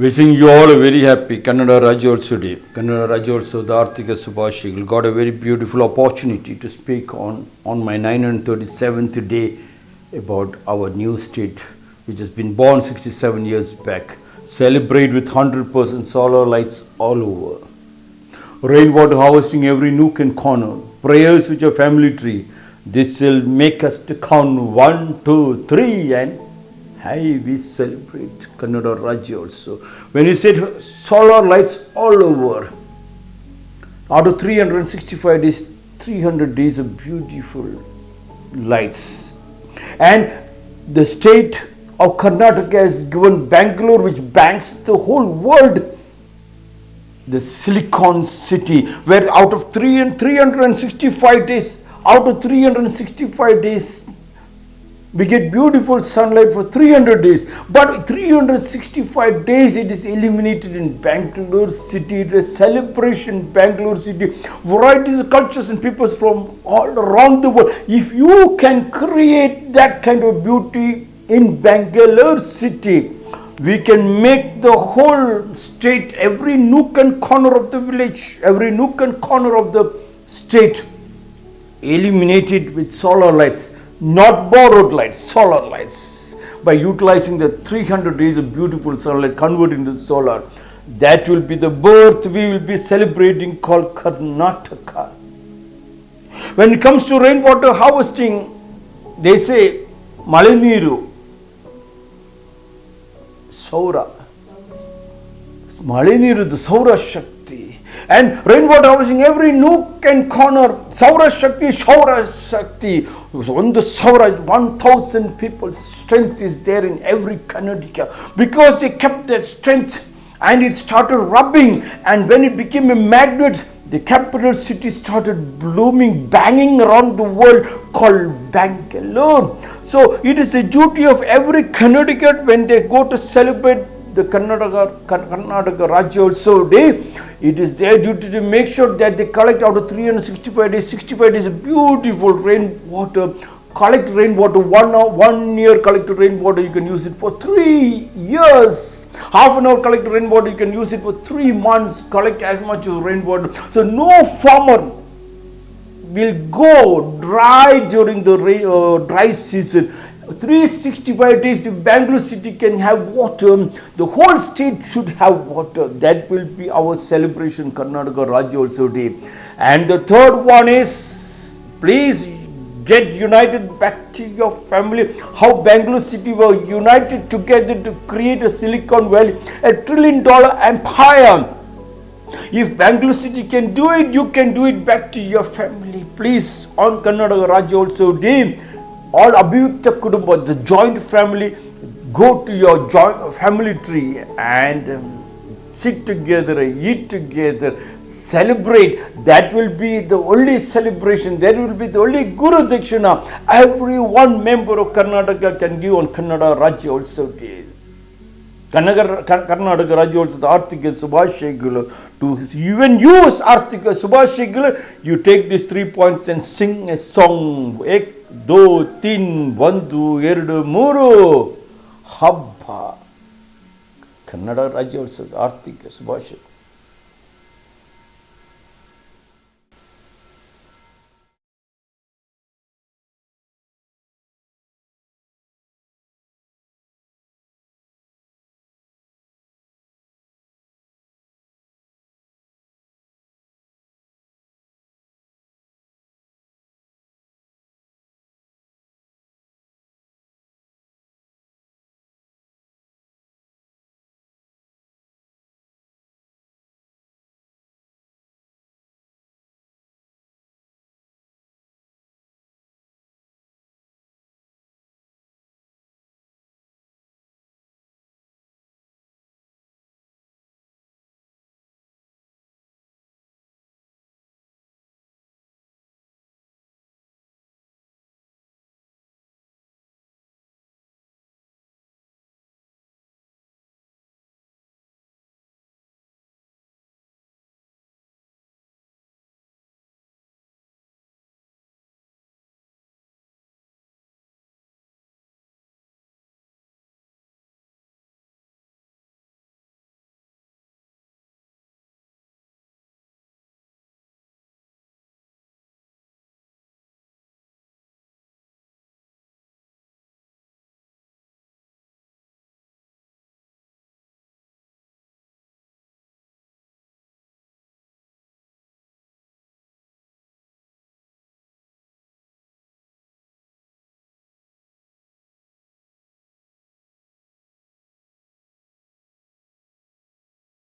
Wishing you all a very happy Kannada Rajyotsava Day. Kannada Rajyotsava Arthika Subhashigal got a very beautiful opportunity to speak on, on my 937th day about our new state which has been born 67 years back. Celebrate with 100% solar lights all over. Rainwater harvesting every nook and corner. Prayers with your family tree. This will make us to count one, two, three and Hey, we celebrate Kannada Rajyotsava. When you said solar lights all over, out of 365 days, 300 days of beautiful lights. And the state of Karnataka has given Bangalore, which banks the whole world, the Silicon City, where out of three and 365 days, out of 365 days, we get beautiful sunlight for 300 days but 365 days it is illuminated in bangalore city. It is celebration bangalore city. Varieties of cultures and peoples from all around the world. If you can create that kind of beauty in bangalore city we can make the whole state every nook and corner of the village every nook and corner of the state illuminated with solar lights not borrowed lights, solar lights. By utilizing the 300 days of beautiful sunlight converted into solar, that will be the birth we will be celebrating called Karnataka. When it comes to rainwater harvesting, they say Maliniru, Saura. Maliniru, the Saura Shakti and rainwater harvesting every nook and corner. Saura Shakti, Saura Shakti. On the Saura, 1000 people's strength is there in every Karnataka because they kept their strength and it started rubbing and when it became a magnet the capital city started blooming, banging around the world called Bangalore. So it is the duty of every Connecticut when they go to celebrate the Karnataka, Karnataka Rajyotsava Day, it is their duty to make sure that they collect out of 365 days, 65 days beautiful rainwater, collect rainwater, one, hour, one year collect rainwater, you can use it for three years. Half an hour collect rainwater, you can use it for three months, collect as much rainwater. So no farmer will go dry during the rain, uh, dry season 365 days if Bangalore city can have water, the whole state should have water. That will be our celebration Karnataka Rajyotsava Day. And the third one is please get united back to your family. How Bangalore city were united together to create a Silicon Valley, a trillion dollar empire. If Bangalore city can do it, you can do it back to your family. Please on Karnataka Rajyotsava Day all abhyukta kutumba the joint family go to your joint family tree and um, sit together eat together celebrate. That will be the only celebration. That will be the only guru dakshina. every one member of karnataka can give on kannada Rajyotsava ಕನ್ನಗರ Karnataka ರಾಜ್ಯೋತ್ಸವದ ಆರ್ಥಿಕ ಶುಭಾಶಯಗಳು to even use ಆರ್ಥಿಕ ಶುಭಾಶಯಗಳು you take this three points and sing a song ಏಕ್ ದೋ ತಿನ್ ಒಂದು ಎರಡು ಮೂರು. ಹಬ್ಬ. ಕನ್ನಡ ರಾಜ್ಯೋತ್ಸವದ ಆರ್ಥಿಕ ಶುಭಾಶಯ.